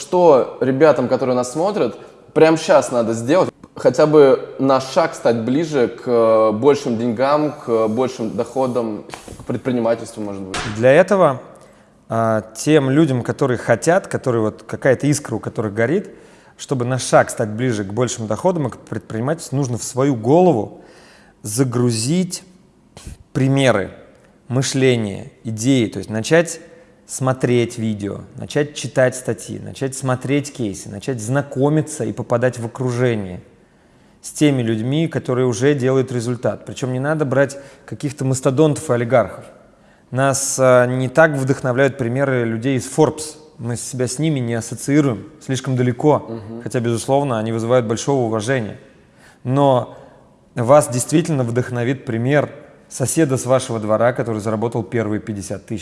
что ребятам, которые нас смотрят, прямо сейчас надо сделать, хотя бы на шаг стать ближе к э, большим деньгам, к большим доходам, к предпринимательству, может быть? Для этого а, тем людям, которые хотят, которые вот какая-то искра, у которых горит, чтобы на шаг стать ближе к большим доходам и к предпринимательству, нужно в свою голову загрузить примеры, мышление, идеи, то есть начать смотреть видео, начать читать статьи, начать смотреть кейсы, начать знакомиться и попадать в окружение с теми людьми, которые уже делают результат. Причем не надо брать каких-то мастодонтов и олигархов. Нас а, не так вдохновляют примеры людей из Forbes. Мы себя с ними не ассоциируем слишком далеко, угу. хотя, безусловно, они вызывают большого уважения. Но вас действительно вдохновит пример соседа с вашего двора, который заработал первые 50 тысяч.